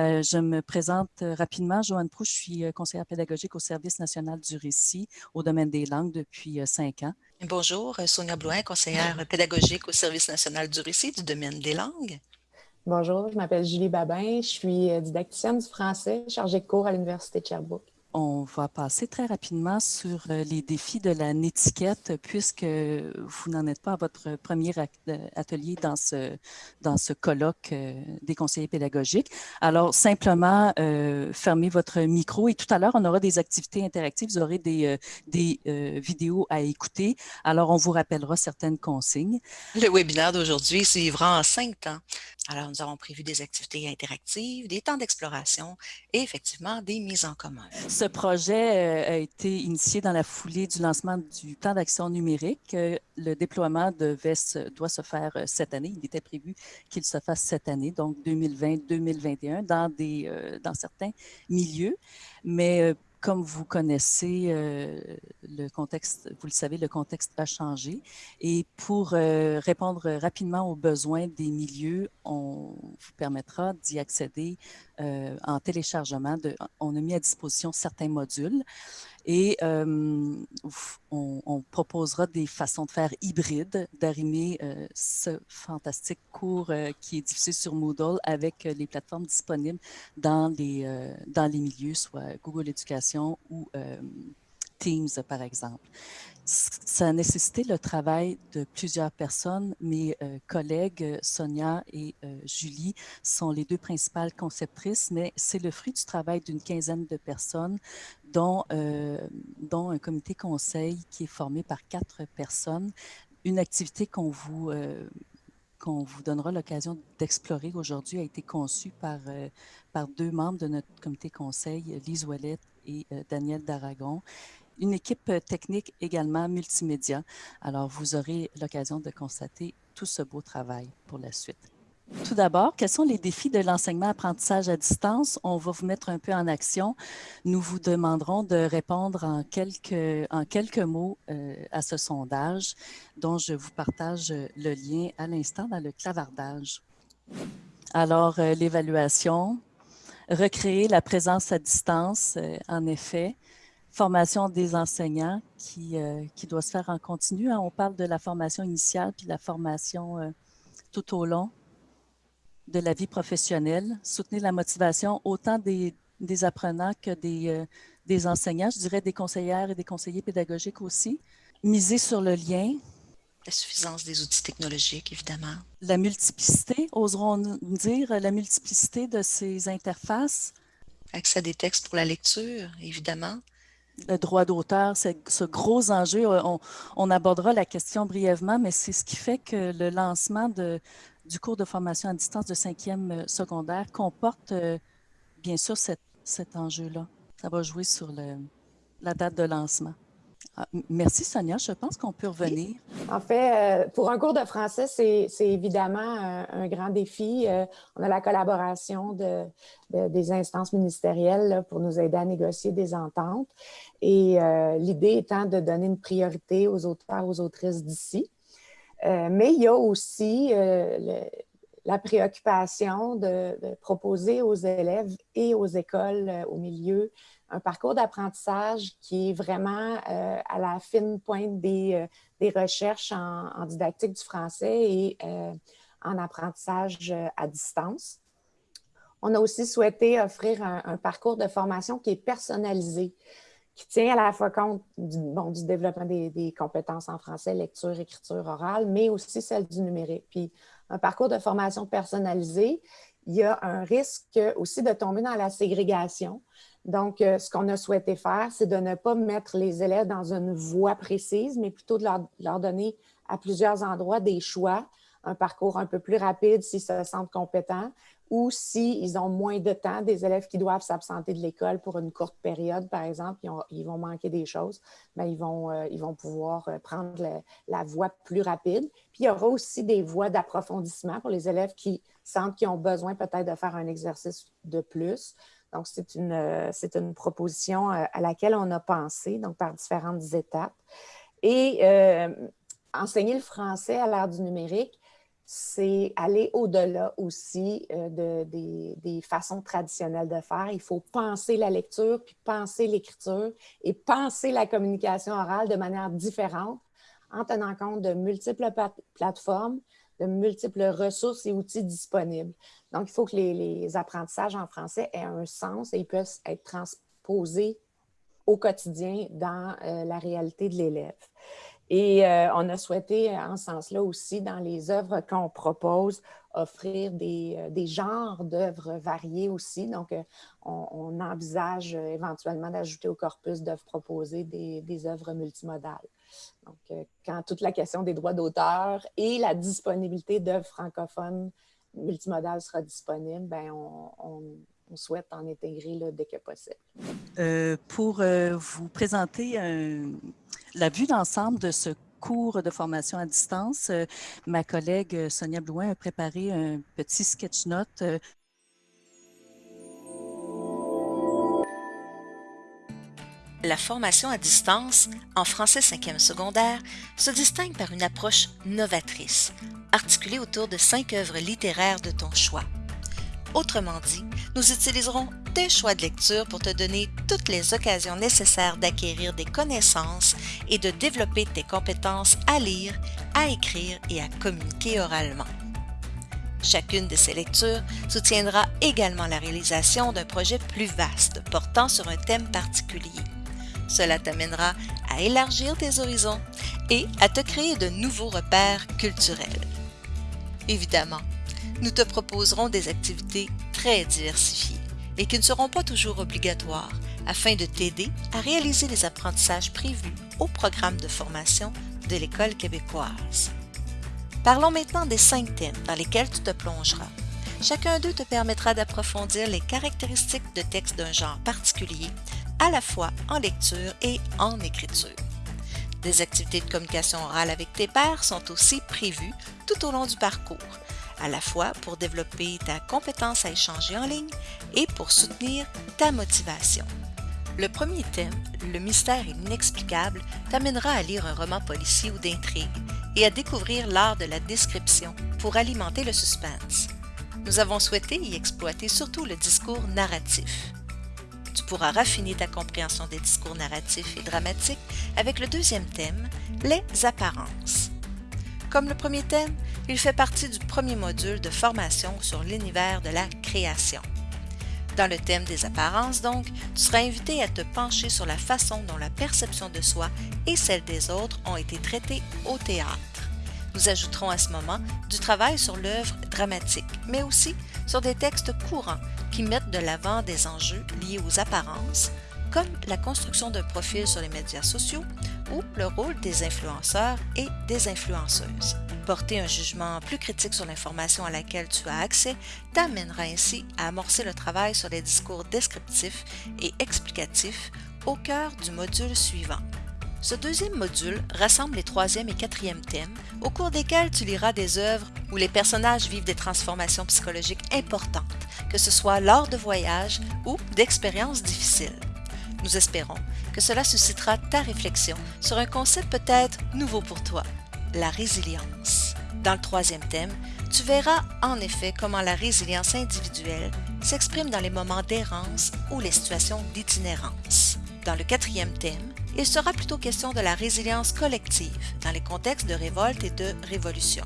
Euh, je me présente rapidement. Joanne Proux, je suis conseillère pédagogique au Service national du récit au domaine des langues depuis cinq ans. Bonjour, Sonia Blouin, conseillère pédagogique au Service national du récit du domaine des langues. Bonjour, je m'appelle Julie Babin, je suis didacticienne du français, chargée de cours à l'Université de Sherbrooke. On va passer très rapidement sur euh, les défis de la netiquette puisque vous n'en êtes pas à votre premier euh, atelier dans ce, dans ce colloque euh, des conseillers pédagogiques. Alors, simplement, fermez votre micro et tout à l'heure, on aura des activités interactives, vous aurez des, des vidéos à écouter. Alors, on vous rappellera certaines consignes. Le webinaire d'aujourd'hui suivra en cinq temps. Alors, nous avons prévu des activités interactives, des temps d'exploration et effectivement des mises en commun. Ce projet euh, a été initié dans la foulée du lancement du plan d'action numérique. Euh, le déploiement devait doit se faire euh, cette année. Il était prévu qu'il se fasse cette année, donc 2020-2021, dans, certains milieux. Mais comme vous connaissez le contexte, vous le savez, le contexte a changé. Et pour répondre rapidement aux besoins des milieux, on vous permettra d'y accéder euh, en téléchargement. De, on a mis à disposition certains modules et on, on, proposera des façons de faire hybrides, d'arrimer ce fantastique cours qui est diffusé sur Moodle avec les plateformes disponibles dans les, dans les milieux, soit Google Éducation ou Teams, par exemple ça a nécessité le travail de plusieurs personnes. Mes euh, collègues euh, Sonia et euh, Julie sont les deux principales conceptrices, mais c'est le fruit du travail d'une quinzaine de personnes, dont, un comité conseil qui est formé par quatre personnes. Une activité qu'on vous qu'on vous donnera l'occasion d'explorer aujourd'hui a été conçue par, par deux membres de notre comité conseil, Lise Ouellette et Daniel Daragon une équipe euh, technique également multimédia. Alors, vous aurez l'occasion de constater tout ce beau travail pour la suite. Tout d'abord, quels sont les défis de l'enseignement-apprentissage à distance? On va vous mettre un peu en action. Nous vous demanderons de répondre en quelques, mots euh, à ce sondage dont je vous partage le lien à l'instant dans le clavardage. Alors, euh, l'évaluation, recréer la présence à distance, en effet, formation des enseignants qui, euh, qui doit se faire en continu. Hein. On parle de la formation initiale puis la formation euh, tout au long de la vie professionnelle. Soutenir la motivation autant des, des apprenants que des, euh, des enseignants, je dirais des conseillères et des conseillers pédagogiques aussi. Miser sur le lien. La suffisance des outils technologiques, évidemment. La multiplicité, oserons dire, la multiplicité de ces interfaces. Accès à des textes pour la lecture, évidemment le droit d'auteur, ce gros enjeu. Euh, on, abordera la question brièvement, mais c'est ce qui fait que le lancement de, du cours de formation à distance de cinquième euh, secondaire comporte euh, bien sûr cet enjeu-là. Ça va jouer sur le, la date de lancement. Ah, merci Sonia, je pense qu'on peut revenir. En fait, euh, pour un cours de français, c'est évidemment un, grand défi. Euh, on a la collaboration de, des instances ministérielles pour nous aider à négocier des ententes. Et euh, l'idée étant de donner une priorité aux auteurs, aux autrices d'ici. mais il y a aussi la préoccupation de, de, proposer aux élèves et aux écoles, au milieu, un parcours d'apprentissage qui est vraiment euh, à la fine pointe des, euh, recherches en, didactique du français et euh, en apprentissage à distance. On a aussi souhaité offrir un, parcours de formation qui est personnalisé, qui tient à la fois compte du, bon, du développement des, des, compétences en français, lecture, écriture orale, mais aussi celle du numérique. Puis un parcours de formation personnalisé, il y a un risque aussi de tomber dans la ségrégation. Donc, euh, ce qu'on a souhaité faire, c'est de ne pas mettre les élèves dans une voie précise, mais plutôt de leur, donner à plusieurs endroits des choix, un parcours un peu plus rapide s'ils se sentent compétents ou s'ils ont moins de temps, des élèves qui doivent s'absenter de l'école pour une courte période, par exemple, ils, vont manquer des choses, vont, euh, ils vont pouvoir euh, prendre la voie plus rapide. Puis, il y aura aussi des voies d'approfondissement pour les élèves qui sentent qu'ils ont besoin peut-être de faire un exercice de plus. Donc, c'est une, euh, proposition euh, à laquelle on a pensé, donc par différentes étapes. Et euh, enseigner le français à l'ère du numérique, c'est aller au-delà aussi de, des, façons traditionnelles de faire. Il faut penser la lecture, puis penser l'écriture et penser la communication orale de manière différente en tenant compte de multiples plateformes, de multiples ressources et outils disponibles. Donc, il faut que les, apprentissages en français aient un sens et ils puissent être transposés au quotidien dans euh, la réalité de l'élève. Et euh, on a souhaité, en ce sens-là aussi, dans les œuvres qu'on propose, offrir des, euh, genres d'œuvres variées aussi. Donc, on, envisage éventuellement d'ajouter au corpus d'œuvres proposées des œuvres multimodales. Donc, euh, quand toute la question des droits d'auteur et la disponibilité d'œuvres francophones multimodales sera disponible, ben on, souhaite en intégrer dès que possible. Euh, pour euh, vous présenter la vue d'ensemble de ce cours de formation à distance, ma collègue Sonia Blouin a préparé un petit sketch note La formation à distance en français 5e secondaire se distingue par une approche novatrice, articulée autour de cinq œuvres littéraires de ton choix. Autrement dit, nous utiliserons tes choix de lecture pour te donner toutes les occasions nécessaires d'acquérir des connaissances et de développer tes compétences à lire, à écrire et à communiquer oralement. Chacune de ces lectures soutiendra également la réalisation d'un projet plus vaste portant sur un thème particulier. Cela t'amènera à élargir tes horizons et à te créer de nouveaux repères culturels. Évidemment, nous te proposerons des activités très diversifiées et qui ne seront pas toujours obligatoires afin de t'aider à réaliser les apprentissages prévus au programme de formation de l'École québécoise. Parlons maintenant des cinq thèmes dans lesquels tu te plongeras. Chacun d'eux te permettra d'approfondir les caractéristiques de texte d'un genre particulier à la fois en lecture et en écriture. Des activités de communication orale avec tes pairs sont aussi prévues tout au long du parcours, à la fois pour développer ta compétence à échanger en ligne et pour soutenir ta motivation. Le premier thème, le mystère et l'inexplicable, t'amènera à lire un roman policier ou d'intrigue et à découvrir l'art de la description pour alimenter le suspense. Nous avons souhaité y exploiter surtout le discours narratif pourras raffiner ta compréhension des discours narratifs et dramatiques avec le deuxième thème, les apparences. Comme le premier thème, il fait partie du premier module de formation sur l'univers de la création. Dans le thème des apparences, donc, tu seras invité à te pencher sur la façon dont la perception de soi et celle des autres ont été traitées au théâtre. Nous ajouterons à ce moment du travail sur l'œuvre dramatique, mais aussi sur des textes courants qui mettent de l'avant des enjeux liés aux apparences, comme la construction d'un profil sur les médias sociaux ou le rôle des influenceurs et des influenceuses. Porter un jugement plus critique sur l'information à laquelle tu as accès t'amènera ainsi à amorcer le travail sur les discours descriptifs et explicatifs au cœur du module suivant. Ce deuxième module rassemble les troisième et quatrième thèmes, au cours desquels tu liras des œuvres où les personnages vivent des transformations psychologiques importantes, que ce soit lors de voyages ou d'expériences difficiles. Nous espérons que cela suscitera ta réflexion sur un concept peut-être nouveau pour toi, la résilience. Dans le troisième thème, tu verras en effet comment la résilience individuelle s'exprime dans les moments d'errance ou les situations d'itinérance. Dans le quatrième thème, il sera plutôt question de la résilience collective dans les contextes de révolte et de révolution.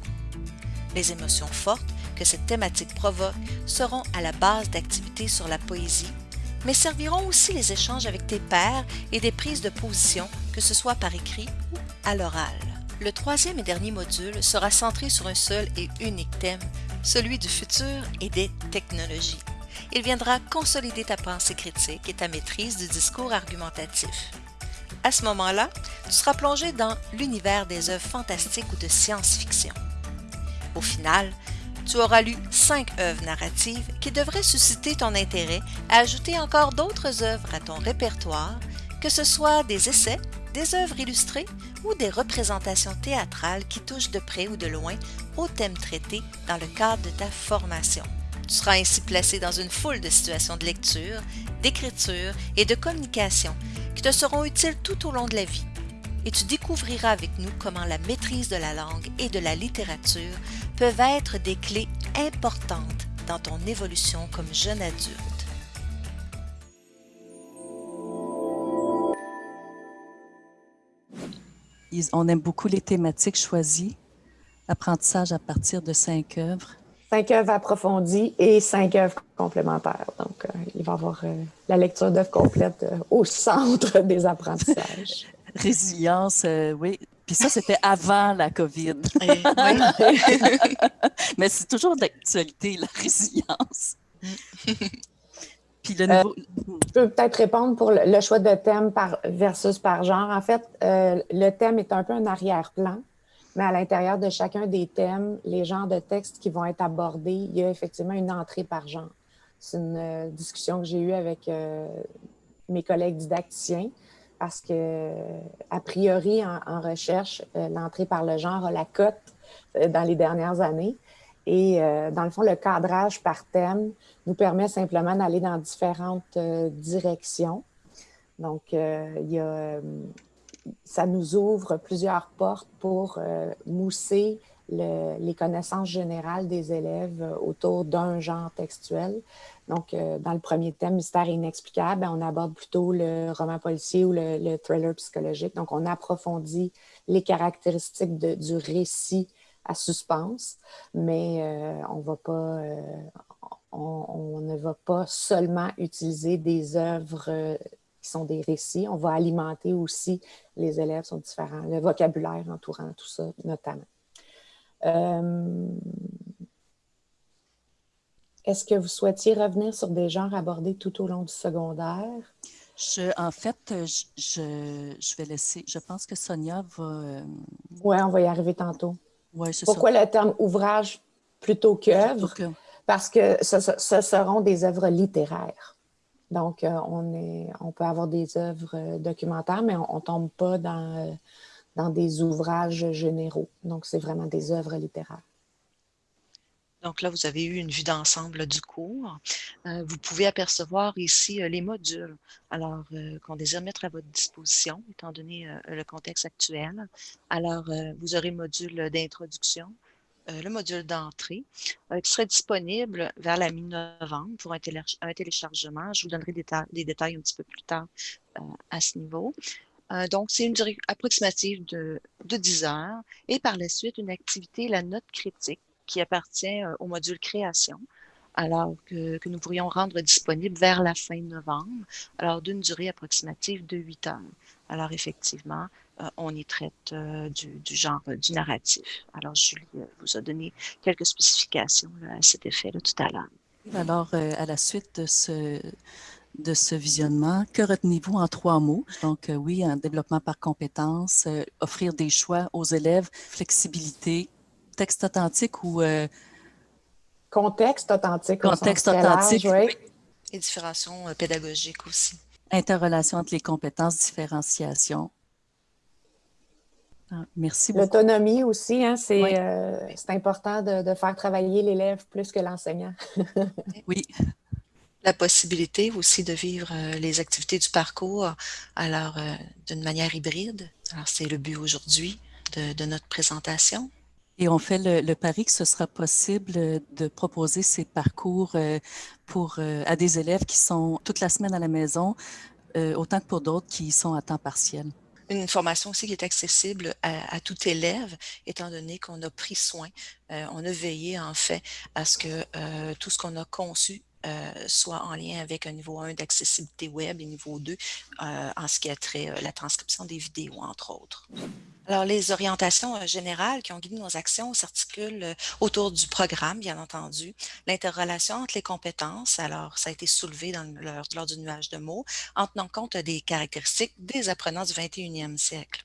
Les émotions fortes que cette thématique provoque seront à la base d'activités sur la poésie, mais serviront aussi les échanges avec tes pairs et des prises de position, que ce soit par écrit ou à l'oral. Le troisième et dernier module sera centré sur un seul et unique thème, celui du futur et des technologies. Il viendra consolider ta pensée critique et ta maîtrise du discours argumentatif. À ce moment-là, tu seras plongé dans l'univers des œuvres fantastiques ou de science-fiction. Au final, tu auras lu cinq œuvres narratives qui devraient susciter ton intérêt à ajouter encore d'autres œuvres à ton répertoire, que ce soit des essais, des œuvres illustrées ou des représentations théâtrales qui touchent de près ou de loin aux thèmes traités dans le cadre de ta formation. Tu seras ainsi placé dans une foule de situations de lecture, d'écriture et de communication te seront utiles tout au long de la vie. et tu découvriras avec nous comment la maîtrise de la langue et de la littérature peuvent être des clés importantes dans ton évolution comme jeune adulte. On aime beaucoup les thématiques choisies. Apprentissage à partir de cinq œuvres. Cinq œuvres approfondies et cinq œuvres complémentaires. Donc, euh, il va y avoir euh, la lecture d'œuvres complètes euh, au centre des apprentissages. Résilience, oui. Puis ça, c'était avant la COVID. Mais c'est toujours d'actualité, la résilience. Puis le nouveau... je peux peut-être répondre pour le, choix de thème par, versus par genre. En fait, le thème est un peu un arrière-plan mais à l'intérieur de chacun des thèmes, les genres de textes qui vont être abordés, il y a effectivement une entrée par genre. C'est une euh, discussion que j'ai eue avec euh, mes collègues didacticiens parce que, a priori, en, recherche, euh, l'entrée par le genre a la cote dans les dernières années. Et dans le fond, le cadrage par thème nous permet simplement d'aller dans différentes directions. Donc, il y a ça nous ouvre plusieurs portes pour euh, mousser les connaissances générales des élèves euh, autour d'un genre textuel. Donc, euh, dans le premier thème, Mystère inexplicable, ben, on aborde plutôt le roman policier ou le, thriller psychologique. Donc, on approfondit les caractéristiques du récit à suspense, mais on ne va pas seulement utiliser des œuvres qui sont des récits. On va alimenter aussi, les élèves sont différents, le vocabulaire entourant tout ça notamment. Euh, est-ce que vous souhaitiez revenir sur des genres abordés tout au long du secondaire? Je, en fait, je, je, vais laisser, je pense que Sonia va... Euh, oui, on va y arriver tantôt. Ouais, Pourquoi le terme ouvrage plutôt qu'œuvre? Parce que ce, ce, seront des œuvres littéraires. Donc, euh, on, peut avoir des œuvres euh, documentaires, mais on ne tombe pas dans, euh, dans des ouvrages généraux. Donc, c'est vraiment des œuvres littéraires. Donc là, vous avez eu une vue d'ensemble du cours. vous pouvez apercevoir ici les modules alors qu'on désire mettre à votre disposition, étant donné le contexte actuel. Alors, vous aurez module d'introduction, le module d'entrée euh, qui serait disponible vers la mi-novembre pour un, téléchargement. Je vous donnerai des, détails un petit peu plus tard euh, à ce niveau. donc, c'est une durée approximative de, de 10 heures et par la suite, une activité, la note critique, qui appartient au module création alors que, que, nous pourrions rendre disponible vers la fin novembre, alors d'une durée approximative de 8 heures. Alors effectivement, euh, on y traite euh, du, genre euh, du narratif. Alors, Julie vous a donné quelques spécifications à cet effet là, tout à l'heure. Alors, à la suite de ce, de ce visionnement, que retenez-vous en trois mots? Donc, oui, un développement par compétences, offrir des choix aux élèves, flexibilité, texte authentique ou... contexte authentique. Contexte authentique, oui. Et différenciation pédagogique aussi. Interrelation entre les compétences, différenciation. Ah, merci beaucoup. L'autonomie aussi, hein, euh, c'est important de, faire travailler l'élève plus que l'enseignant. oui. La possibilité aussi de vivre euh, les activités du parcours alors euh, d'une manière hybride. Alors, c'est le but aujourd'hui de, notre présentation. Et on fait le, pari que ce sera possible de proposer ces parcours pour, à des élèves qui sont toute la semaine à la maison, autant que pour d'autres qui sont à temps partiel une formation aussi qui est accessible à, tout élève, étant donné qu'on a pris soin, euh, on a veillé en fait à ce que euh, tout ce qu'on a conçu euh, soit en lien avec un niveau 1 d'accessibilité web et niveau 2 en ce qui a trait à la transcription des vidéos, entre autres. Alors, les orientations euh, générales qui ont guidé nos actions s'articulent euh, autour du programme, bien entendu, l'interrelation entre les compétences, alors ça a été soulevé lors, du nuage de mots, en tenant compte des caractéristiques des apprenants du 21e siècle.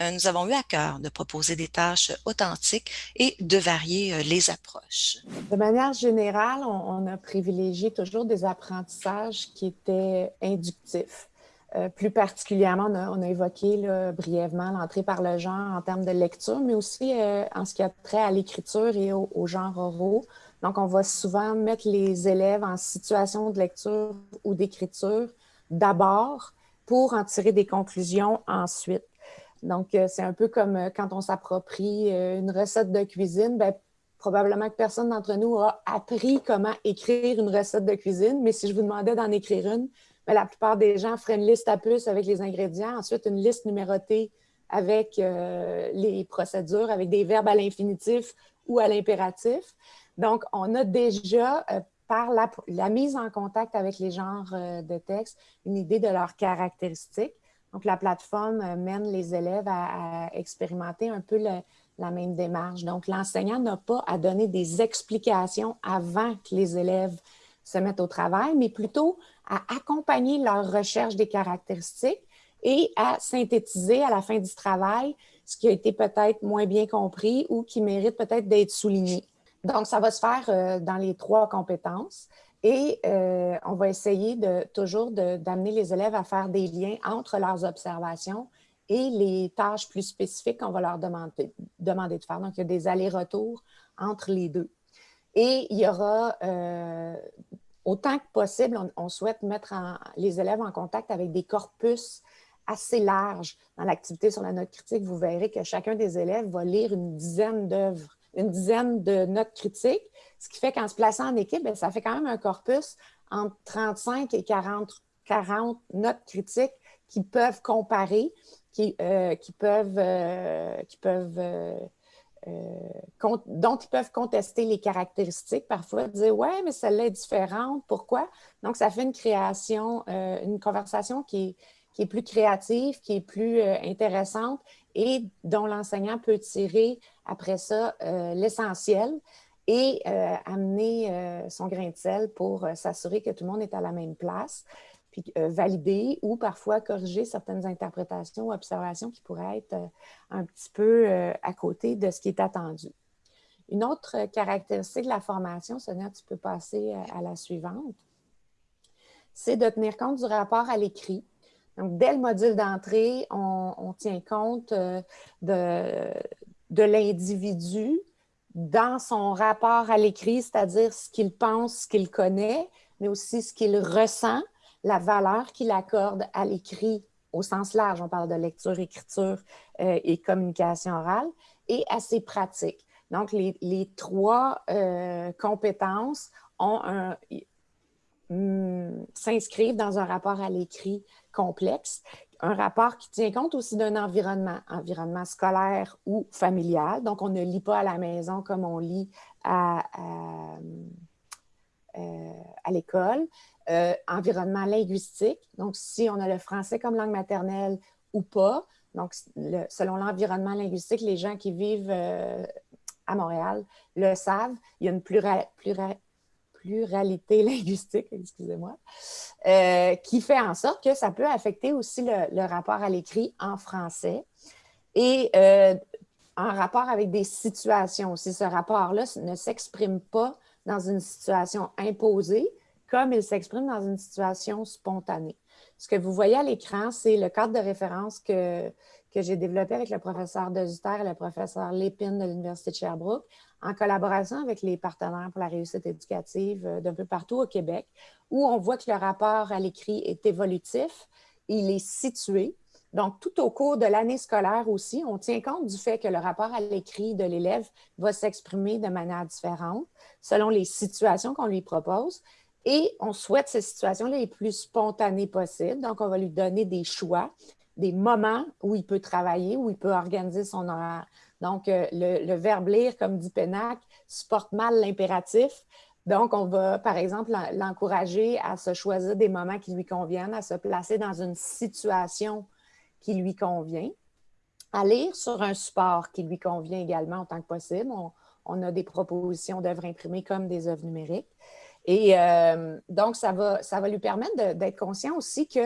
Euh, nous avons eu à cœur de proposer des tâches authentiques et de varier les approches. De manière générale, on a privilégié toujours des apprentissages qui étaient inductifs. Euh, plus particulièrement, on a, évoqué brièvement l'entrée par le genre en termes de lecture, mais aussi euh, en ce qui a trait à l'écriture et au, genre oraux. Donc, on va souvent mettre les élèves en situation de lecture ou d'écriture d'abord pour en tirer des conclusions ensuite. Donc, c'est un peu comme quand on s'approprie une recette de cuisine, bien, probablement que personne d'entre nous a appris comment écrire une recette de cuisine, mais si je vous demandais d'en écrire une, la plupart des gens feraient une liste à puce avec les ingrédients, ensuite une liste numérotée avec les procédures, avec des verbes à l'infinitif ou à l'impératif. Donc, on a déjà par la, mise en contact avec les genres euh, de texte, une idée de leurs caractéristiques. Donc, la plateforme euh, mène les élèves à, expérimenter un peu la même démarche. Donc, l'enseignant n'a pas à donner des explications avant que les élèves se mettent au travail, mais plutôt à accompagner leur recherche des caractéristiques et à synthétiser à la fin du travail ce qui a été peut-être moins bien compris ou qui mérite peut-être d'être souligné. Donc, ça va se faire euh, dans les trois compétences et euh, on va essayer de, toujours d'amener les élèves à faire des liens entre leurs observations et les tâches plus spécifiques qu'on va leur demander, de faire. Donc, il y a des allers-retours entre les deux. Et il y aura, euh, autant que possible, on, souhaite mettre les élèves en contact avec des corpus assez larges. Dans l'activité sur la note critique, vous verrez que chacun des élèves va lire une dizaine d'œuvres une dizaine de notes critiques, ce qui fait qu'en se plaçant en équipe, ben, ça fait quand même un corpus entre 35 et 40, 40 notes critiques qui peuvent comparer, qui, euh, peuvent, euh, peuvent euh, dont ils peuvent contester les caractéristiques, parfois dire Ouais, mais celle-là est différente, pourquoi? Donc, ça fait une création, une conversation qui est, plus créative, qui est plus intéressante et dont l'enseignant peut tirer après ça euh, l'essentiel et euh, amener euh, son grain de sel pour s'assurer que tout le monde est à la même place, puis valider ou parfois corriger certaines interprétations ou observations qui pourraient être un petit peu à côté de ce qui est attendu. Une autre caractéristique de la formation, Sonia, tu peux passer à la suivante, c'est de tenir compte du rapport à l'écrit. Donc, dès le module d'entrée, on, tient compte de, de l'individu dans son rapport à l'écrit, c'est-à-dire ce qu'il pense, ce qu'il connaît, mais aussi ce qu'il ressent, la valeur qu'il accorde à l'écrit au sens large, on parle de lecture, écriture euh, et communication orale, et à ses pratiques. Donc, les, trois euh, compétences hmm, s'inscrivent dans un rapport à l'écrit complexe un rapport qui tient compte aussi d'un environnement, environnement scolaire ou familial. Donc, on ne lit pas à la maison comme on lit à, euh, l'école. Euh, environnement linguistique, donc si on a le français comme langue maternelle ou pas. Donc, selon l'environnement linguistique, les gens qui vivent euh, à Montréal le savent. Il y a une pluralité linguistique, excusez-moi, qui fait en sorte que ça peut affecter aussi le, rapport à l'écrit en français et en rapport avec des situations aussi. Ce rapport-là ne s'exprime pas dans une situation imposée comme il s'exprime dans une situation spontanée. Ce que vous voyez à l'écran, c'est le cadre de référence que, que j'ai développé avec le professeur Dezuter et le professeur Lépine de l'Université de Sherbrooke en collaboration avec les partenaires pour la réussite éducative euh, d'un peu partout au Québec, où on voit que le rapport à l'écrit est évolutif, il est situé. Donc, tout au cours de l'année scolaire aussi, on tient compte du fait que le rapport à l'écrit de l'élève va s'exprimer de manière différente selon les situations qu'on lui propose. Et on souhaite ces situations-là les plus spontanées possibles. Donc, on va lui donner des choix, des moments où il peut travailler, où il peut organiser son horaire. Donc, euh, le, verbe lire, comme dit Pénac, supporte mal l'impératif. Donc, on va, par exemple, l'encourager à se choisir des moments qui lui conviennent, à se placer dans une situation qui lui convient, à lire sur un support qui lui convient également autant que possible. On, a des propositions d'œuvres imprimées comme des œuvres numériques. Et euh, donc, ça va, lui permettre d'être conscient aussi que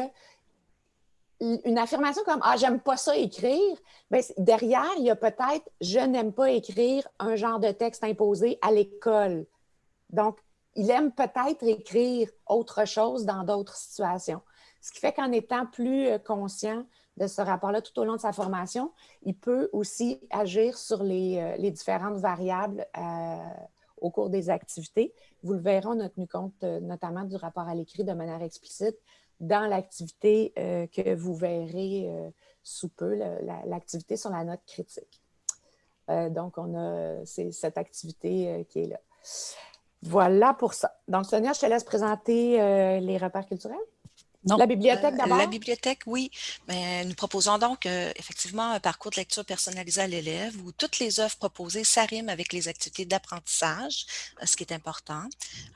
une affirmation comme Ah, j'aime pas ça écrire, bien, derrière, il y a peut-être Je n'aime pas écrire un genre de texte imposé à l'école. Donc, il aime peut-être écrire autre chose dans d'autres situations. Ce qui fait qu'en étant plus euh, conscient de ce rapport-là tout au long de sa formation, il peut aussi agir sur les, euh, différentes variables euh, au cours des activités. Vous le verrez, on a tenu compte notamment du rapport à l'écrit de manière explicite dans l'activité euh, que vous verrez euh, sous peu l'activité sur la note critique. donc, on a cette activité qui est là. Voilà pour ça. Donc, Sonia, je te laisse présenter les repères culturels. La bibliothèque d'abord? La bibliothèque, oui. Mais nous proposons donc effectivement un parcours de lecture personnalisé à l'élève où toutes les œuvres proposées s'arriment avec les activités d'apprentissage, ce qui est important.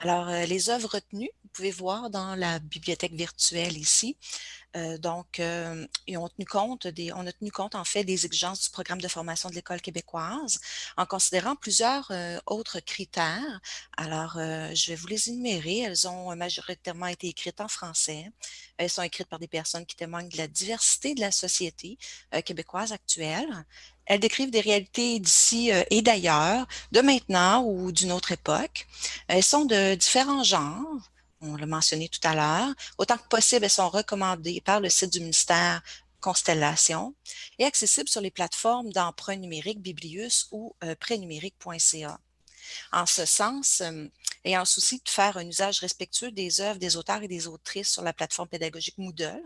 Alors, les œuvres retenues, vous pouvez voir dans la bibliothèque virtuelle ici, euh, donc, euh, on, a tenu compte en fait des exigences du programme de formation de l'École québécoise en considérant plusieurs euh, autres critères. Alors, je vais vous les énumérer. Elles ont majoritairement été écrites en français. Elles sont écrites par des personnes qui témoignent de la diversité de la société québécoise actuelle. Elles décrivent des réalités d'ici et d'ailleurs, de maintenant ou d'une autre époque. Elles sont de différents genres, on l'a mentionné tout à l'heure, autant que possible, elles sont recommandées par le site du ministère Constellation et accessibles sur les plateformes d'emprunt numérique Biblius ou euh, prénumérique.ca. En ce sens, euh, ayant souci de faire un usage respectueux des œuvres des auteurs et des autrices sur la plateforme pédagogique Moodle,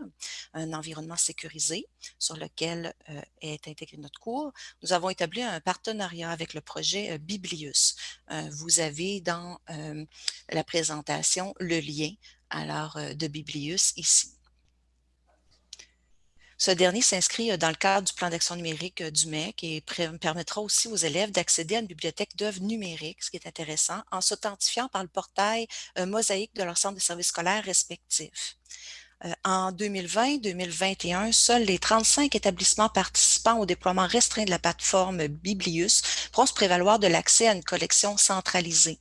un environnement sécurisé sur lequel euh, est intégré notre cours, nous avons établi un partenariat avec le projet euh, Biblius. vous avez dans la présentation le lien alors, de Biblius ici. Ce dernier s'inscrit euh, dans le cadre du plan d'action numérique euh, du MEC et permettra aussi aux élèves d'accéder à une bibliothèque d'œuvres numériques, ce qui est intéressant, en s'authentifiant par le portail euh, mosaïque de leur centre de services scolaires respectifs. Euh, en 2020-2021, seuls les 35 établissements participants au déploiement restreint de la plateforme Biblius pourront se prévaloir de l'accès à une collection centralisée.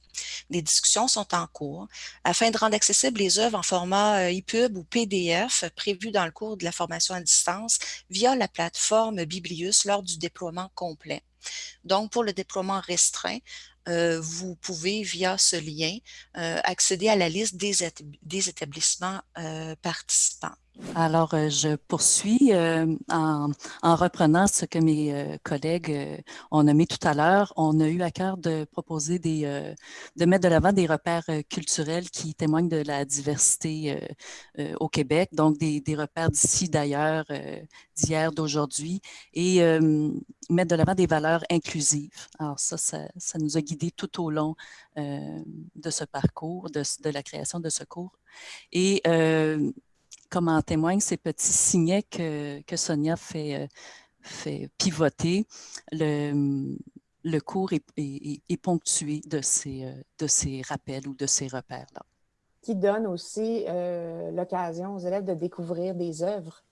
Des discussions sont en cours afin de rendre accessibles les œuvres en format EPUB ou PDF prévues dans le cours de la formation à distance via la plateforme Biblius lors du déploiement complet. Donc, pour le déploiement restreint, vous pouvez, via ce lien, euh, accéder à la liste des, établissements euh, participants. Alors, euh, je poursuis euh, en, reprenant ce que mes euh, collègues ont nommé tout à l'heure. On a eu à cœur de proposer des, de mettre de l'avant des repères culturels qui témoignent de la diversité au Québec, donc des, repères d'ici, d'ailleurs, d'hier, d'aujourd'hui, et mettre de l'avant des valeurs inclusives. Alors ça, ça, ça, nous a guidés tout au long de ce parcours, de, de, la création de ce cours. Et comme en témoignent ces petits signets que, que Sonia fait, euh, fait pivoter, le, le cours est, est, ponctué de ces, euh, de ces rappels ou de ces repères-là. Qui donne aussi euh, l'occasion aux élèves de découvrir des œuvres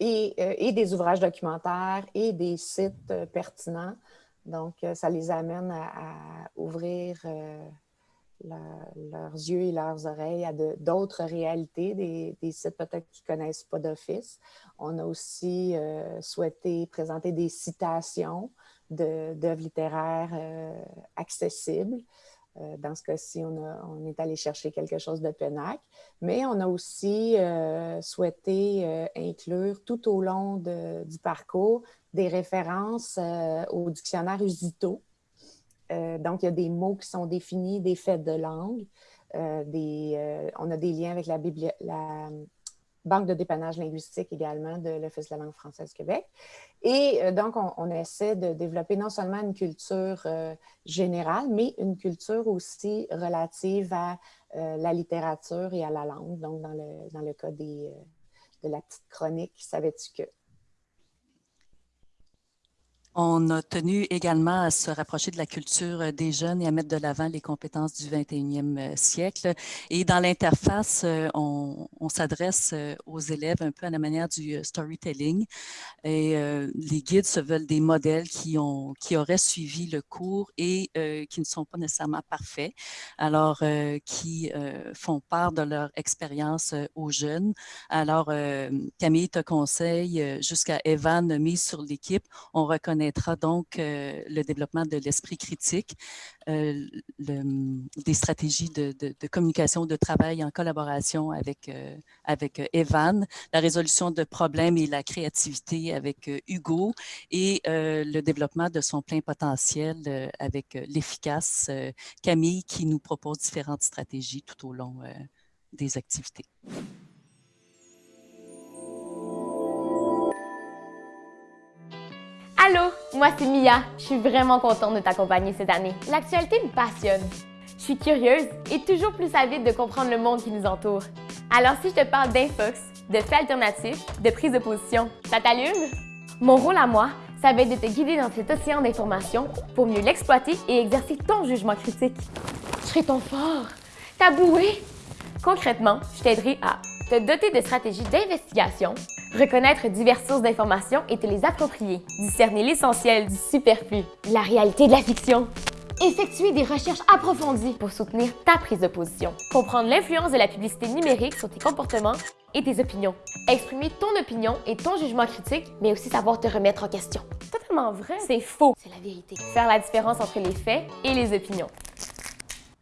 et, et, des ouvrages documentaires et des sites pertinents. Donc, ça les amène à, ouvrir leurs yeux et leurs oreilles à d'autres réalités, des, sites peut-être qu'ils ne connaissent pas d'office. On a aussi euh, souhaité présenter des citations d'œuvres littéraires euh, accessibles. Euh, dans ce cas-ci, on, on, est allé chercher quelque chose de penac, mais on a aussi souhaité inclure tout au long du parcours des références au dictionnaire Usito, euh, donc, il y a des mots qui sont définis, des faits de langue. Euh, euh, on a des liens avec la, Banque de dépannage linguistique également de l'Office de la langue française Québec. Et donc, on, essaie de développer non seulement une culture générale, mais une culture aussi relative à la littérature et à la langue. Donc, dans le, cas de la petite chronique, savais-tu que? On a tenu également à se rapprocher de la culture euh, des jeunes et à mettre de l'avant les compétences du 21e euh, siècle. Et dans l'interface, euh, on, s'adresse aux élèves un peu à la manière du storytelling. Et les guides se veulent des modèles qui, ont, qui auraient suivi le cours et qui ne sont pas nécessairement parfaits, alors qui font part de leur expérience aux jeunes. Alors, Camille te conseille, jusqu'à Evan, mise sur l'équipe, on reconnaît donc euh, le développement de l'esprit critique, euh, des stratégies de, communication, de travail en collaboration avec, euh, avec Evan, la résolution de problèmes et la créativité avec Hugo et le développement de son plein potentiel avec l'efficace Camille qui nous propose différentes stratégies tout au long des activités. Allô, moi c'est Mia. Je suis vraiment contente de t'accompagner cette année. L'actualité me passionne. Je suis curieuse et toujours plus avide de comprendre le monde qui nous entoure. Alors si je te parle d'infox, de faits alternatifs, de prise de position, ça t'allume? Mon rôle à moi, ça va être de te guider dans cet océan d'informations pour mieux l'exploiter et exercer ton jugement critique. Je serai ton fort, ta bouée. Concrètement, je t'aiderai à te doter de stratégies d'investigation, reconnaître diverses sources d'informations et te les approprier, discerner l'essentiel du superflu, la réalité de la fiction, effectuer des recherches approfondies pour soutenir ta prise de position, comprendre l'influence de la publicité numérique sur tes comportements et tes opinions, exprimer ton opinion et ton jugement critique, mais aussi savoir te remettre en question. Totalement vrai. C'est faux. C'est la vérité. Faire la différence entre les faits et les opinions.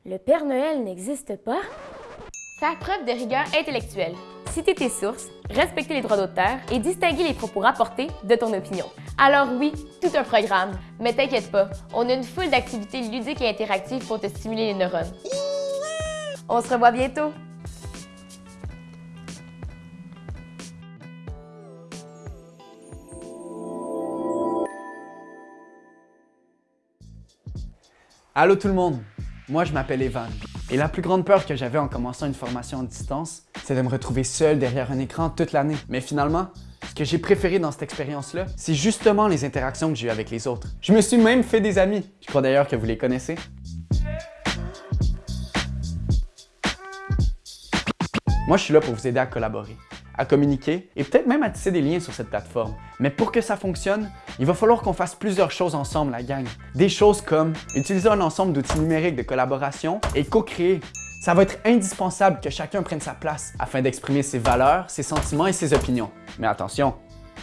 Le Père Noël n'existe pas? Faire preuve de rigueur intellectuelle. Citer tes sources, respecter les droits d'auteur et distinguer les propos rapportés de ton opinion. Alors oui, tout un programme, mais t'inquiète pas, on a une foule d'activités ludiques et interactives pour te stimuler les neurones. On se revoit bientôt! Allô tout le monde, moi je m'appelle Evan. Et la plus grande peur que j'avais en commençant une formation à distance, c'est de me retrouver seul derrière un écran toute l'année. Mais finalement, ce que j'ai préféré dans cette expérience-là, c'est justement les interactions que j'ai eues avec les autres. Je me suis même fait des amis. Je crois d'ailleurs que vous les connaissez. Moi, je suis là pour vous aider à collaborer à communiquer et peut-être même à tisser des liens sur cette plateforme. Mais pour que ça fonctionne, il va falloir qu'on fasse plusieurs choses ensemble, la gang. Des choses comme utiliser un ensemble d'outils numériques de collaboration et co-créer. Ça va être indispensable que chacun prenne sa place afin d'exprimer ses valeurs, ses sentiments et ses opinions. Mais attention,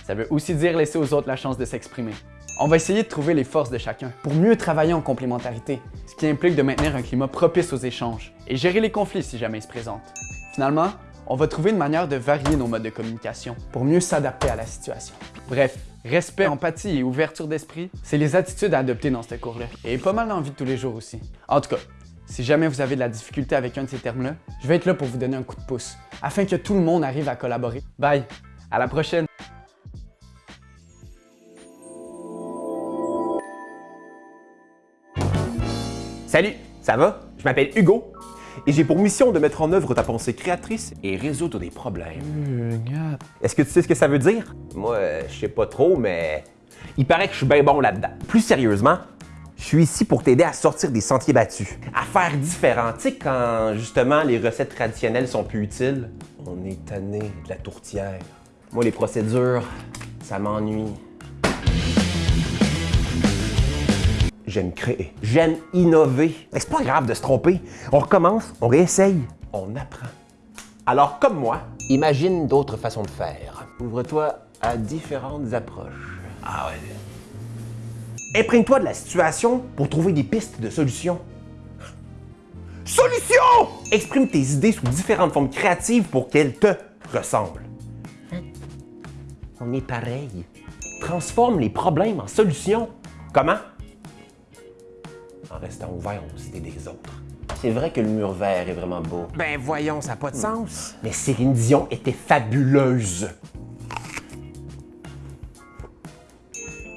ça veut aussi dire laisser aux autres la chance de s'exprimer. On va essayer de trouver les forces de chacun pour mieux travailler en complémentarité, ce qui implique de maintenir un climat propice aux échanges et gérer les conflits si jamais ils se présentent. Finalement, on va trouver une manière de varier nos modes de communication pour mieux s'adapter à la situation. Bref, respect, empathie et ouverture d'esprit, c'est les attitudes à adopter dans ce cours-là. Et pas mal dans la vie de tous les jours aussi. En tout cas, si jamais vous avez de la difficulté avec un de ces termes-là, je vais être là pour vous donner un coup de pouce, afin que tout le monde arrive à collaborer. Bye! À la prochaine! Salut, ça va? Je m'appelle Hugo et j'ai pour mission de mettre en œuvre ta pensée créatrice et résoudre des problèmes. Est-ce que tu sais ce que ça veut dire? Moi, euh, je sais pas trop, mais il paraît que je suis bien bon là-dedans. Plus sérieusement, je suis ici pour t'aider à sortir des sentiers battus, à faire différent. Tu sais, quand justement les recettes traditionnelles sont plus utiles, on est tanné de la tourtière. Moi, les procédures, ça m'ennuie. J'aime créer. J'aime innover. C'est pas grave de se tromper. On recommence, on réessaye, on apprend. Alors, comme moi, imagine d'autres façons de faire. Ouvre-toi à différentes approches. Ah ouais. Imprègne-toi de la situation pour trouver des pistes de solutions. Solution! Exprime tes idées sous différentes formes créatives pour qu'elles te ressemblent. Hein? On est pareil. Transforme les problèmes en solutions. Comment? En restant ouvert aux idées des autres. C'est vrai que le mur vert est vraiment beau. Ben voyons, ça n'a pas de sens. Mais Céline Dion était fabuleuse.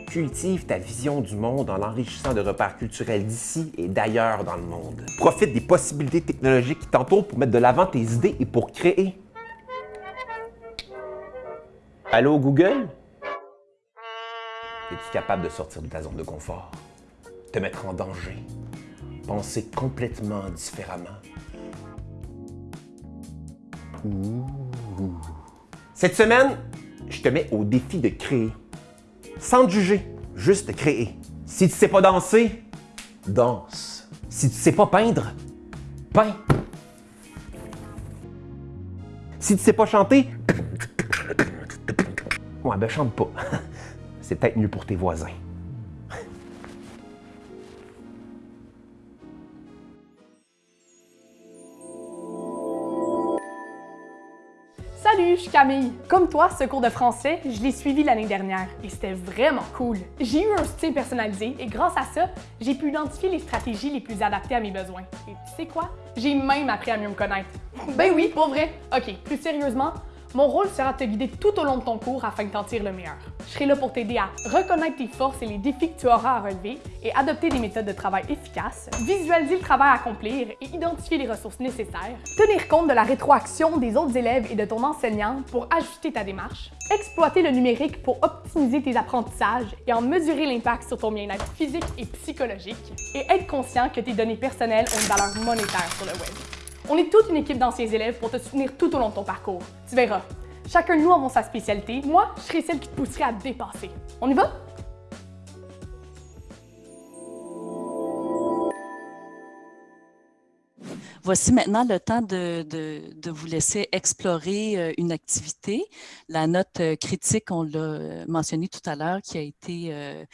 Cultive ta vision du monde en l'enrichissant de repères culturels d'ici et d'ailleurs dans le monde. Profite des possibilités technologiques qui t'entourent pour mettre de l'avant tes idées et pour créer. Allô Google? Es-tu capable de sortir de ta zone de confort? Te mettre en danger, penser complètement différemment. Cette semaine, je te mets au défi de créer. Sans te juger, juste créer. Si tu sais pas danser, danse. Si tu sais pas peindre, peins. Si tu sais pas chanter, ouais, ben chante pas. C'est peut-être mieux pour tes voisins. Salut, je suis Camille. Comme toi, ce cours de français, je l'ai suivi l'année dernière et c'était vraiment cool. J'ai eu un style personnalisé et grâce à ça, j'ai pu identifier les stratégies les plus adaptées à mes besoins. Et tu sais quoi? J'ai même appris à mieux me connaître. ben oui, pour vrai? Ok, plus sérieusement, Mon rôle sera de te guider tout au long de ton cours afin de t'en tirer le meilleur. Je serai là pour t'aider à reconnaître tes forces et les défis que tu auras à relever et adopter des méthodes de travail efficaces, visualiser le travail à accomplir et identifier les ressources nécessaires, tenir compte de la rétroaction des autres élèves et de ton enseignant pour ajuster ta démarche, exploiter le numérique pour optimiser tes apprentissages et en mesurer l'impact sur ton bien-être physique et psychologique, et être conscient que tes données personnelles ont une valeur monétaire sur le web. On est toute une équipe d'anciens élèves pour te soutenir tout au long de ton parcours. Tu verras, chacun de nous avons sa spécialité. Moi, je serai celle qui te pousserait à dépasser. On y va? Voici maintenant le temps de, vous laisser explorer euh, une activité. La note euh, critique, on l'a mentionné tout à l'heure, qui a été euh,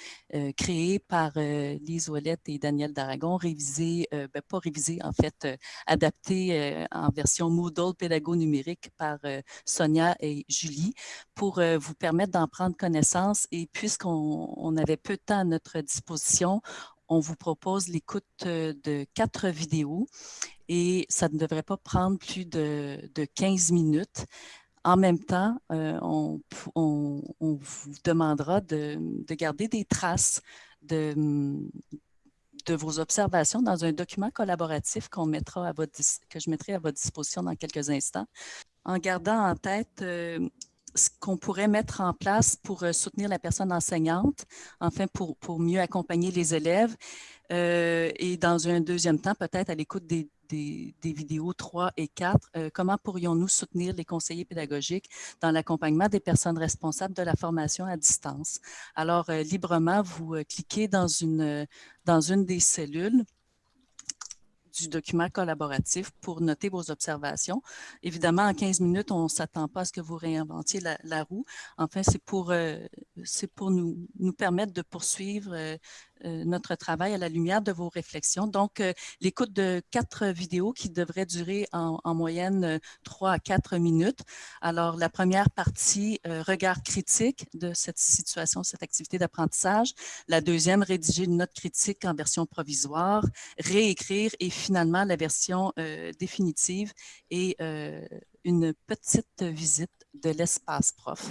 créée par Lise Ouellette et Daniel Daragon, révisée, ben, pas révisée, en fait, adaptée en version Moodle pédago numérique par Sonia et Julie pour vous permettre d'en prendre connaissance. Et puisqu'on on avait peu de temps à notre disposition, on vous propose l'écoute de quatre vidéos et ça ne devrait pas prendre plus de, de 15 minutes. En même temps, euh, on, vous demandera de, de, garder des traces de, vos observations dans un document collaboratif mettra à votre, que je mettrai à votre disposition dans quelques instants, en gardant en tête euh, ce qu'on pourrait mettre en place pour euh, soutenir la personne enseignante, enfin pour, pour mieux accompagner les élèves. Euh, et dans un deuxième temps, peut-être à l'écoute des, des, vidéos 3 et 4, euh, comment pourrions-nous soutenir les conseillers pédagogiques dans l'accompagnement des personnes responsables de la formation à distance? Alors, librement, vous cliquez dans une, dans une des cellules du document collaboratif pour noter vos observations. Évidemment, en 15 minutes, on ne s'attend pas à ce que vous réinventiez la, roue. Enfin, c'est pour, euh, nous, permettre de poursuivre euh, notre travail à la lumière de vos réflexions. Donc, euh, l'écoute de quatre vidéos qui devraient durer en, en, moyenne trois à quatre minutes. Alors, la première partie, euh, regard critique de cette situation, cette activité d'apprentissage. La deuxième, rédiger une note critique en version provisoire, réécrire et finalement la version euh, définitive et euh, une petite visite de l'espace prof.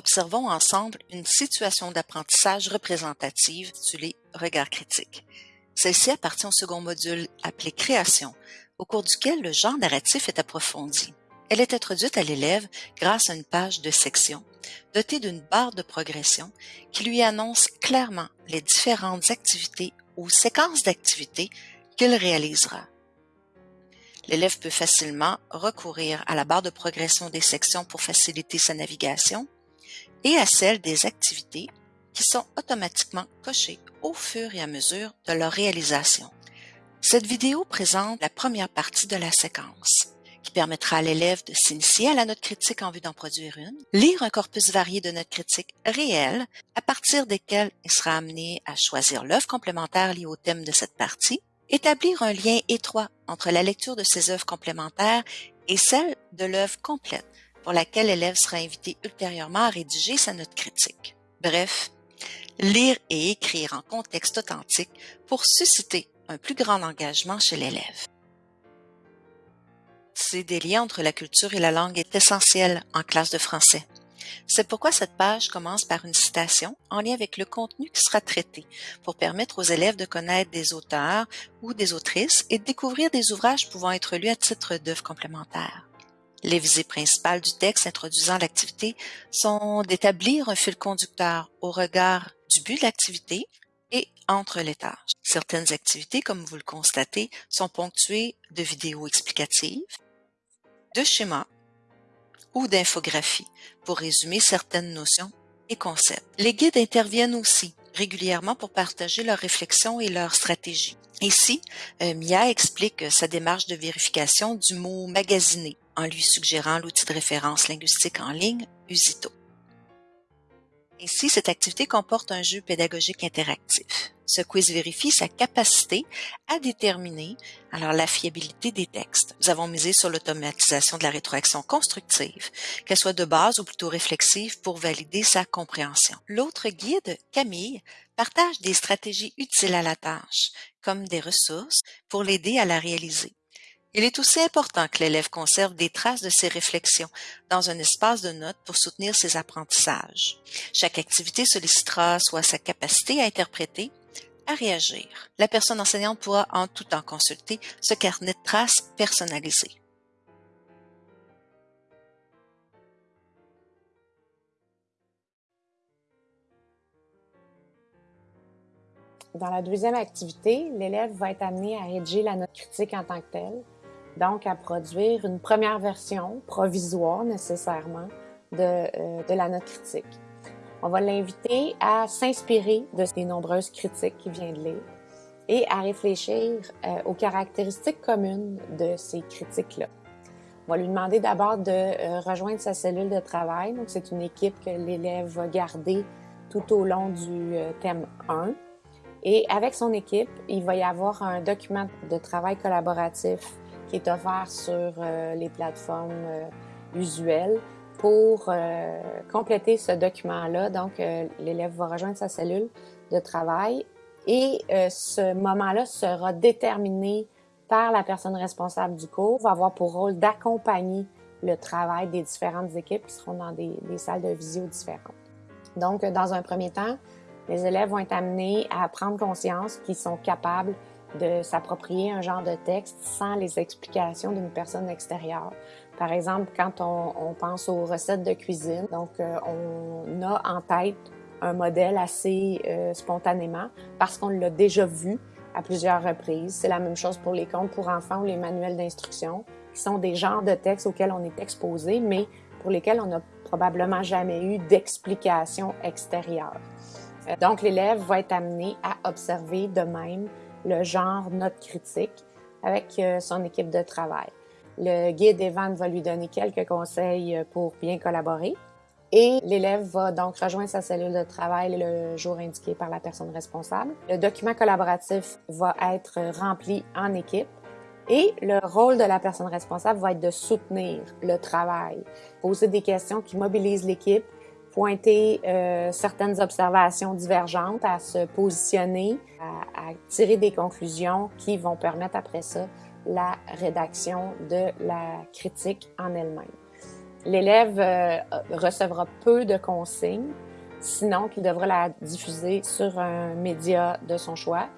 Observons ensemble une situation d'apprentissage représentative intitulée Regard critique. Celle-ci appartient au second module appelé Création, au cours duquel le genre narratif est approfondi. Elle est introduite à l'élève grâce à une page de section dotée d'une barre de progression qui lui annonce clairement les différentes activités ou séquences d'activités qu'il réalisera. L'élève peut facilement recourir à la barre de progression des sections pour faciliter sa navigation et à celle des activités qui sont automatiquement cochées au fur et à mesure de leur réalisation. Cette vidéo présente la première partie de la séquence qui permettra à l'élève de s'initier à la note critique en vue d'en produire une, lire un corpus varié de notes critiques réelles à partir desquelles il sera amené à choisir l'œuvre complémentaire liée au thème de cette partie, établir un lien étroit entre la lecture de ces œuvres complémentaires et celle de l'œuvre complète pour laquelle l'élève sera invité ultérieurement à rédiger sa note critique. Bref, lire et écrire en contexte authentique pour susciter un plus grand engagement chez l'élève. Des liens entre la culture et la langue est essentiel en classe de français. C'est pourquoi cette page commence par une citation en lien avec le contenu qui sera traité pour permettre aux élèves de connaître des auteurs ou des autrices et de découvrir des ouvrages pouvant être lus à titre d'œuvres complémentaires. Les visées principales du texte introduisant l'activité sont d'établir un fil conducteur au regard du but de l'activité et entre les tâches. Certaines activités, comme vous le constatez, sont ponctuées de vidéos explicatives, de schémas ou d'infographies pour résumer certaines notions et concepts. Les guides interviennent aussi régulièrement pour partager leurs réflexions et leurs stratégies. Ici, euh, Mia explique sa démarche de vérification du mot magasiné en lui suggérant l'outil de référence linguistique en ligne Usito. Ainsi, cette activité comporte un jeu pédagogique interactif. Ce quiz vérifie sa capacité à déterminer alors la fiabilité des textes. Nous avons misé sur l'automatisation de la rétroaction constructive, qu'elle soit de base ou plutôt réflexive pour valider sa compréhension. L'autre guide, Camille, partage des stratégies utiles à la tâche, comme des ressources pour l'aider à la réaliser. Il est aussi important que l'élève conserve des traces de ses réflexions dans un espace de notes pour soutenir ses apprentissages. Chaque activité sollicitera soit sa capacité à interpréter, à réagir. La personne enseignante pourra en tout temps consulter ce carnet de traces personnalisé. Dans la deuxième activité, l'élève va être amené à rédiger la note critique en tant que telle, donc à produire une première version provisoire nécessairement de, euh, de la note critique. On va l'inviter à s'inspirer de ces nombreuses critiques qu'il vient de lire et à réfléchir euh, aux caractéristiques communes de ces critiques-là. On va lui demander d'abord de euh, rejoindre sa cellule de travail. Donc, c'est une équipe que l'élève va garder tout au long du thème 1 et avec son équipe, il va y avoir un document de travail collaboratif qui est offert sur euh, les plateformes euh, usuelles pour euh, compléter ce document-là. Donc, l'élève va rejoindre sa cellule de travail et ce moment-là sera déterminé par la personne responsable du cours, va avoir pour rôle d'accompagner le travail des différentes équipes qui seront dans des, des salles de visio différentes. Donc, dans un premier temps, les élèves vont être amenés à prendre conscience qu'ils sont capables de s'approprier un genre de texte sans les explications d'une personne extérieure. Par exemple, quand on, pense aux recettes de cuisine, donc euh, on a en tête un modèle assez euh, spontanément parce qu'on l'a déjà vu à plusieurs reprises. C'est la même chose pour les contes pour enfants ou les manuels d'instruction, qui sont des genres de textes auxquels on est exposé, mais pour lesquels on n'a probablement jamais eu d'explication extérieure. Euh, donc, l'élève va être amené à observer de même le genre note critique avec euh, son équipe de travail. Le guide Evan va lui donner quelques conseils euh, pour bien collaborer. Et l'élève va donc rejoindre sa cellule de travail le jour indiqué par la personne responsable. Le document collaboratif va être rempli en équipe et le rôle de la personne responsable va être de soutenir le travail, poser des questions qui mobilisent l'équipe pointer euh, certaines observations divergentes, à se positionner, à, tirer des conclusions qui vont permettre après ça la rédaction de la critique en elle-même. L'élève euh, recevra peu de consignes, sinon qu'il devra la diffuser sur un média de son choix.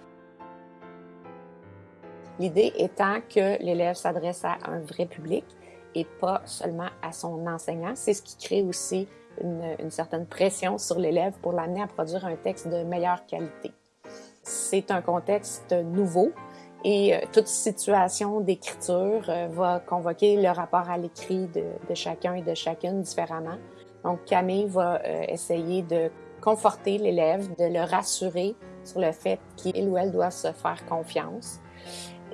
L'idée étant que l'élève s'adresse à un vrai public et pas seulement à son enseignant. C'est ce qui crée aussi une, certaine pression sur l'élève pour l'amener à produire un texte de meilleure qualité. C'est un contexte nouveau et euh, toute situation d'écriture euh, va convoquer le rapport à l'écrit de, chacun et de chacune différemment. Donc Camille va euh, essayer de conforter l'élève, de le rassurer sur le fait qu'il ou elle doit se faire confiance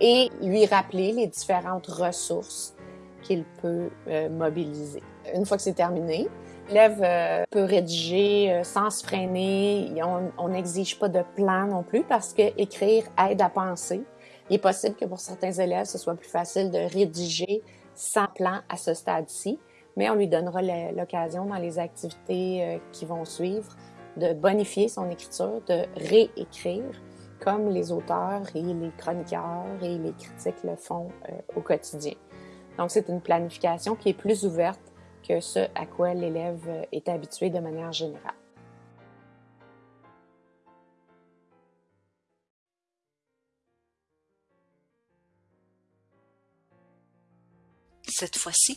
et lui rappeler les différentes ressources qu'il peut mobiliser. Une fois que c'est terminé, L'élève euh, peut rédiger euh, sans se freiner. On n'exige pas de plan non plus parce que écrire aide à penser. Il est possible que pour certains élèves, ce soit plus facile de rédiger sans plan à ce stade-ci, mais on lui donnera l'occasion dans les activités euh, qui vont suivre de bonifier son écriture, de réécrire comme les auteurs et les chroniqueurs et les critiques le font au quotidien. Donc, c'est une planification qui est plus ouverte ce à quoi l'élève est habitué de manière générale. Cette fois-ci,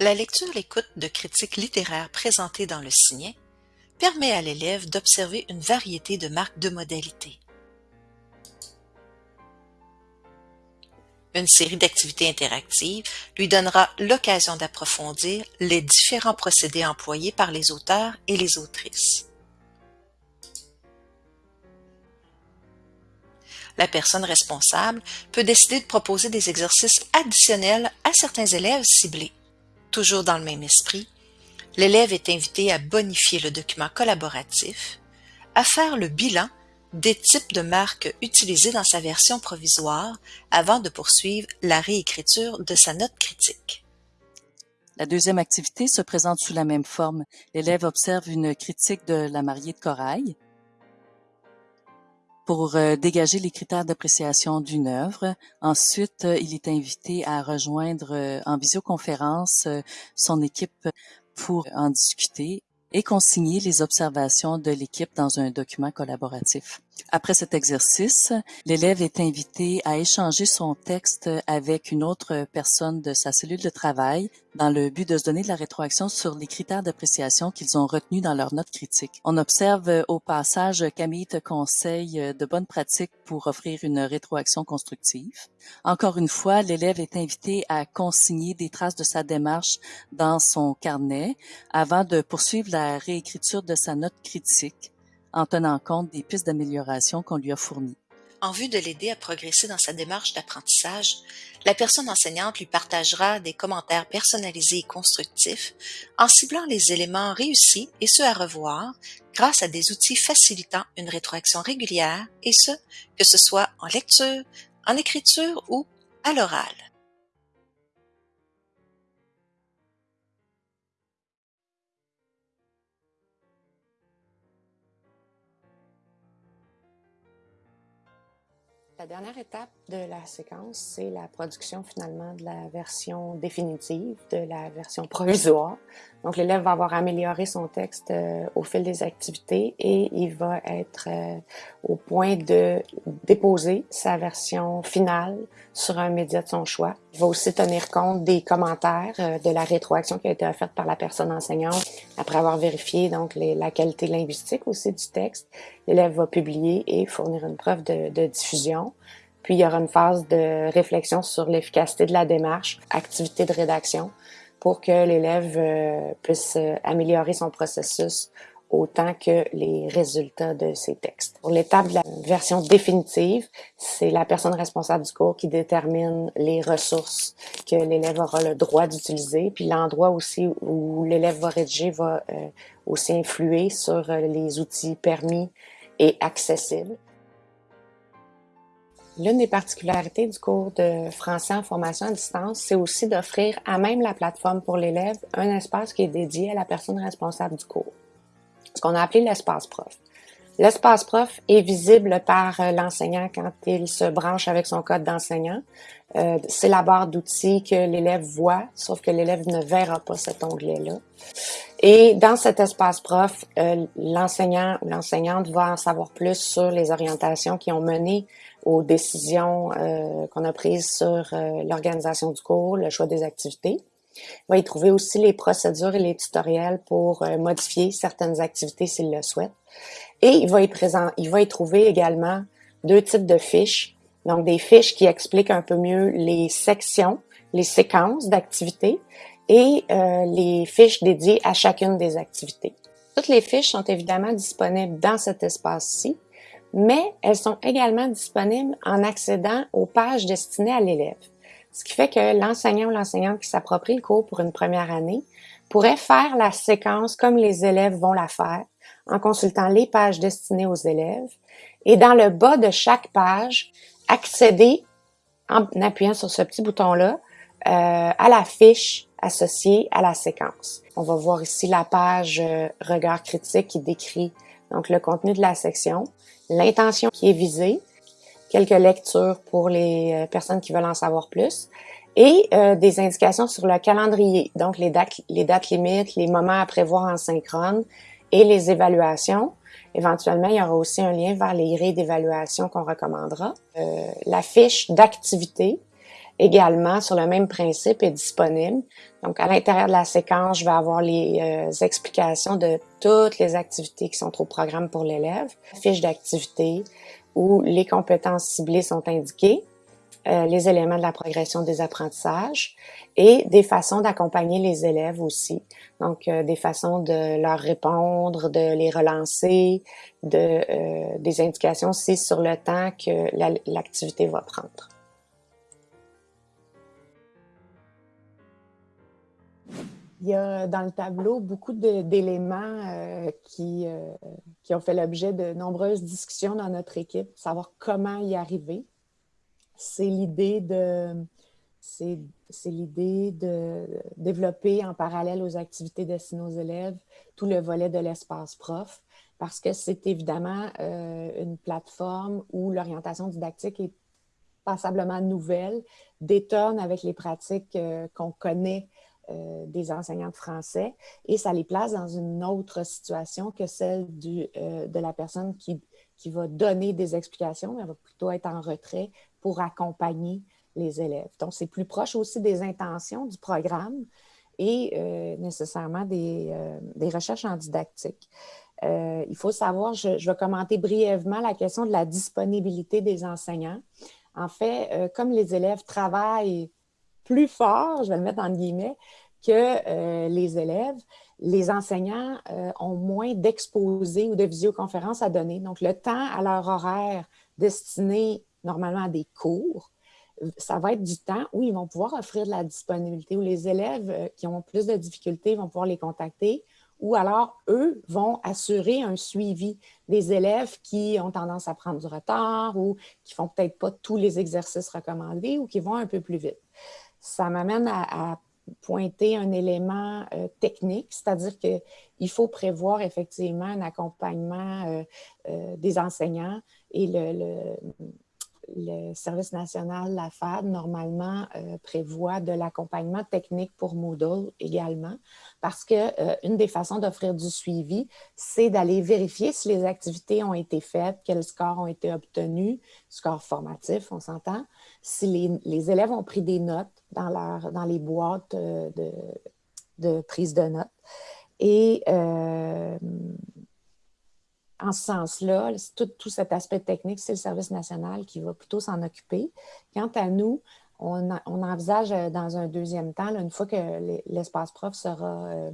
la lecture-l'écoute de critiques littéraires présentées dans le signet permet à l'élève d'observer une variété de marques de modalité. Une série d'activités interactives lui donnera l'occasion d'approfondir les différents procédés employés par les auteurs et les autrices. La personne responsable peut décider de proposer des exercices additionnels à certains élèves ciblés. Toujours dans le même esprit, l'élève est invité à bonifier le document collaboratif, à faire le bilan des types de marques utilisées dans sa version provisoire avant de poursuivre la réécriture de sa note critique. La deuxième activité se présente sous la même forme. L'élève observe une critique de La mariée de corail. pour euh, dégager les critères d'appréciation d'une œuvre. Ensuite, euh, il est invité à rejoindre euh, en visioconférence son équipe pour en discuter et consigner les observations de l'équipe dans un document collaboratif. Après cet exercice, l'élève est invité à échanger son texte avec une autre personne de sa cellule de travail dans le but de se donner de la rétroaction sur les critères d'appréciation qu'ils ont retenus dans leur note critique. On observe au passage Camille te conseille de bonnes pratiques pour offrir une rétroaction constructive. Encore une fois, l'élève est invité à consigner des traces de sa démarche dans son carnet avant de poursuivre la réécriture de sa note critique en tenant compte des pistes d'amélioration qu'on lui a fournies. En vue de l'aider à progresser dans sa démarche d'apprentissage, la personne enseignante lui partagera des commentaires personnalisés et constructifs en ciblant les éléments réussis et ceux à revoir grâce à des outils facilitant une rétroaction régulière et ce, que ce soit en lecture, en écriture ou à l'oral. La dernière étape de la séquence, c'est la production finalement de la version définitive, de la version provisoire. Donc l'élève va avoir amélioré son texte euh, au fil des activités et il va être euh, au point de déposer sa version finale sur un média de son choix. Il va aussi tenir compte des commentaires, euh, de la rétroaction qui a été offerte par la personne enseignante après avoir vérifié donc la qualité linguistique aussi du texte. L'élève va publier et fournir une preuve de, de diffusion. Puis il y aura une phase de réflexion sur l'efficacité de la démarche, activité de rédaction, pour que l'élève euh, puisse euh, améliorer son processus autant que les résultats de ses textes. Pour l'étape de la version définitive, c'est la personne responsable du cours qui détermine les ressources que l'élève aura le droit d'utiliser, puis l'endroit aussi où l'élève va rédiger va euh, aussi influer sur les outils permis et accessibles. L'une des particularités du cours de français en formation à distance, c'est aussi d'offrir à même la plateforme pour l'élève un espace qui est dédié à la personne responsable du cours, ce qu'on a appelé l'espace prof. L'espace prof est visible par euh, l'enseignant quand il se branche avec son code d'enseignant. Euh, c'est la barre d'outils que l'élève voit, sauf que l'élève ne verra pas cet onglet-là. Et dans cet espace prof, euh, l'enseignant ou l'enseignante va en savoir plus sur les orientations qui ont mené aux décisions euh, qu'on a prises sur euh, l'organisation du cours, le choix des activités. Il va y trouver aussi les procédures et les tutoriels pour euh, modifier certaines activités s'il le souhaite. Et il va y présent, il va y trouver également deux types de fiches. Donc des fiches qui expliquent un peu mieux les sections, les séquences d'activités et les fiches dédiées à chacune des activités. Toutes les fiches sont évidemment disponibles dans cet espace-ci mais elles sont également disponibles en accédant aux pages destinées à l'élève. Ce qui fait que l'enseignant ou l'enseignante qui s'approprie le cours pour une première année pourrait faire la séquence comme les élèves vont la faire en consultant les pages destinées aux élèves et dans le bas de chaque page, accéder en appuyant sur ce petit bouton-là euh, à la fiche associée à la séquence. On va voir ici la page euh, regard critique qui décrit donc le contenu de la section l'intention qui est visée, quelques lectures pour les euh, personnes qui veulent en savoir plus, et euh, des indications sur le calendrier, donc les dates, les dates limites, les moments à prévoir en synchrone et les évaluations. Éventuellement, il y aura aussi un lien vers les grilles d'évaluation qu'on recommandera. Euh, la fiche d'activité, également sur le même principe est disponible. Donc, à l'intérieur de la séquence, je vais avoir les euh, explications de toutes les activités qui sont au programme pour l'élève, fiche d'activité où les compétences ciblées sont indiquées, euh, les éléments de la progression des apprentissages et des façons d'accompagner les élèves aussi. Donc, euh, des façons de leur répondre, de les relancer, de, des indications aussi sur le temps que l'activité va prendre. Il y a dans le tableau beaucoup d'éléments euh, qui, euh, qui ont fait l'objet de nombreuses discussions dans notre équipe, savoir comment y arriver. C'est l'idée de c'est l'idée de développer en parallèle aux activités destinées aux élèves tout le volet de l'espace prof, parce que c'est évidemment une plateforme où l'orientation didactique est passablement nouvelle, détonne avec les pratiques qu'on connaît des enseignants de français et ça les place dans une autre situation que celle du, de la personne qui, qui va donner des explications, mais elle va plutôt être en retrait pour accompagner les élèves. Donc, c'est plus proche aussi des intentions du programme et euh, nécessairement euh, des, recherches en didactique. Euh, il faut savoir, je, vais commenter brièvement la question de la disponibilité des enseignants. En fait, comme les élèves travaillent plus fort, je vais le mettre en guillemets, que les élèves, les enseignants ont moins d'exposés ou de visioconférences à donner. Donc, le temps à leur horaire destiné normalement à des cours, ça va être du temps où ils vont pouvoir offrir de la disponibilité, où les élèves euh, qui ont plus de difficultés vont pouvoir les contacter, ou alors eux vont assurer un suivi des élèves qui ont tendance à prendre du retard ou qui font peut-être pas tous les exercices recommandés ou qui vont un peu plus vite. Ça m'amène à, pointer un élément euh, technique, c'est-à-dire qu'il faut prévoir effectivement un accompagnement euh, des enseignants et le Service national, la FAD, normalement, euh, prévoit de l'accompagnement technique pour Moodle également, parce qu'une euh, des façons d'offrir du suivi, c'est d'aller vérifier si les activités ont été faites, quels scores ont été obtenus, scores formatifs, on s'entend, si les, élèves ont pris des notes dans, les boîtes euh, de, de prise de notes. Et en ce sens-là, tout, cet aspect technique, c'est le service national qui va plutôt s'en occuper. Quant à nous, on, envisage euh, dans un deuxième temps, une fois que l'espace prof sera, euh,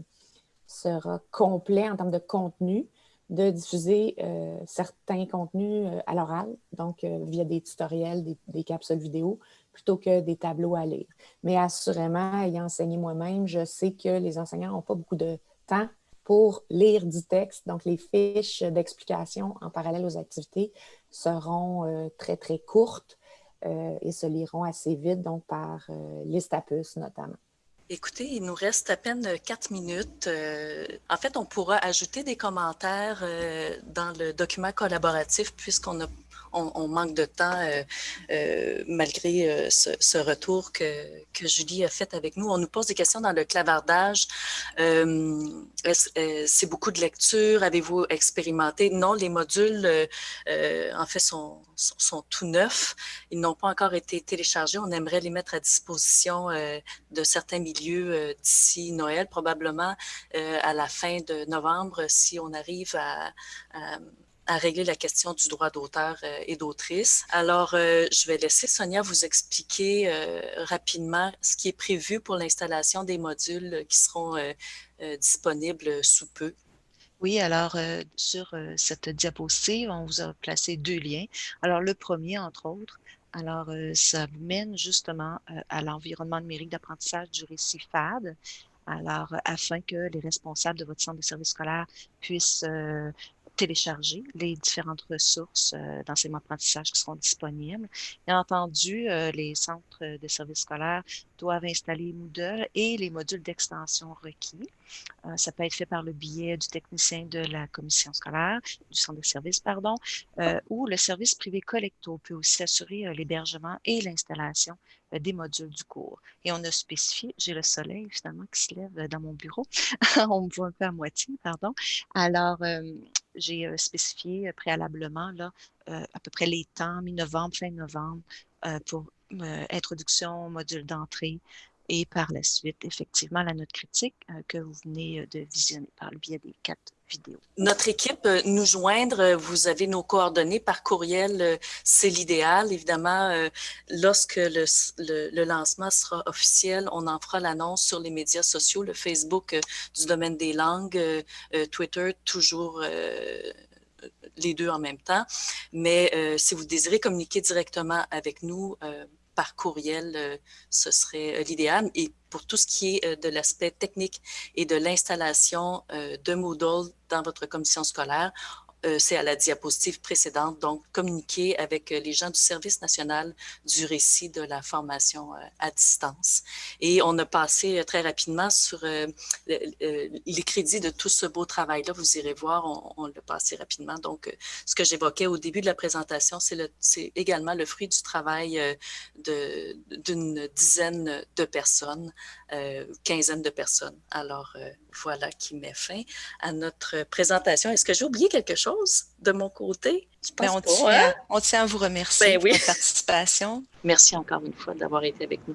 sera complet en termes de contenu, de diffuser euh, certains contenus à l'oral, donc via des tutoriels, des, des, capsules vidéo, plutôt que des tableaux à lire. Mais assurément, ayant enseigné moi-même, je sais que les enseignants n'ont pas beaucoup de temps pour lire du texte. Donc, les fiches d'explication en parallèle aux activités seront euh, très, très courtes euh, et se liront assez vite, donc par euh, notamment. Écoutez, il nous reste à peine quatre minutes. en fait, on pourra ajouter des commentaires dans le document collaboratif puisqu'on a on, manque de temps euh, euh, malgré euh, ce, retour que, Julie a fait avec nous. On nous pose des questions dans le clavardage. C'est beaucoup de lecture? Avez-vous expérimenté? Non, les modules, en fait, sont, tout neufs. Ils n'ont pas encore été téléchargés. On aimerait les mettre à disposition de certains milieux d'ici Noël, probablement à la fin de novembre, si on arrive à régler la question du droit d'auteur euh, et d'autrice. Alors, euh, je vais laisser Sonia vous expliquer euh, rapidement ce qui est prévu pour l'installation des modules qui seront disponibles sous peu. Oui, alors sur cette diapositive, on vous a placé deux liens. Alors, le premier, entre autres, alors ça mène justement à l'environnement numérique d'apprentissage du récit FAD. Alors, afin que les responsables de votre centre de service scolaire puissent télécharger les différentes ressources euh, d'enseignement-apprentissage qui seront disponibles. Bien entendu, euh, les centres de services scolaires doivent installer Moodle et les modules d'extension requis. Euh, ça peut être fait par le biais du technicien de la commission scolaire, du centre de service, pardon, ou le service privé collecto peut aussi assurer l'hébergement et l'installation des modules du cours. Et on a spécifié, j'ai le soleil finalement qui se lève dans mon bureau, on me voit un peu à moitié, pardon. Alors, j'ai euh, spécifié euh, préalablement là, euh, à peu près les temps, mi-novembre, fin novembre, pour introduction, module d'entrée et par la suite, effectivement, la note critique que vous venez de visionner par le biais des quatre Notre équipe, nous joindre, vous avez nos coordonnées par courriel, c'est l'idéal. Évidemment, lorsque le, lancement sera officiel, on en fera l'annonce sur les médias sociaux, le Facebook du domaine des langues, Twitter, toujours les deux en même temps. Mais si vous désirez communiquer directement avec nous, par courriel, euh, ce serait euh, l'idéal. Et pour tout ce qui est euh, de l'aspect technique et de l'installation de Moodle dans votre commission scolaire, c'est à la diapositive précédente, donc communiquer avec les gens du Service national du récit de la formation à distance. Et on a passé très rapidement sur les crédits de tout ce beau travail-là. Vous irez voir, on, on l'a passé rapidement. Donc, ce que j'évoquais au début de la présentation, c'est également le fruit du travail d'une dizaine de personnes, quinzaine de personnes. Alors, voilà qui met fin à notre présentation. Est-ce que j'ai oublié quelque chose de mon côté? Je pense on, tient, hein? on, tient, à vous remercier ben pour votre participation. Merci encore une fois d'avoir été avec nous.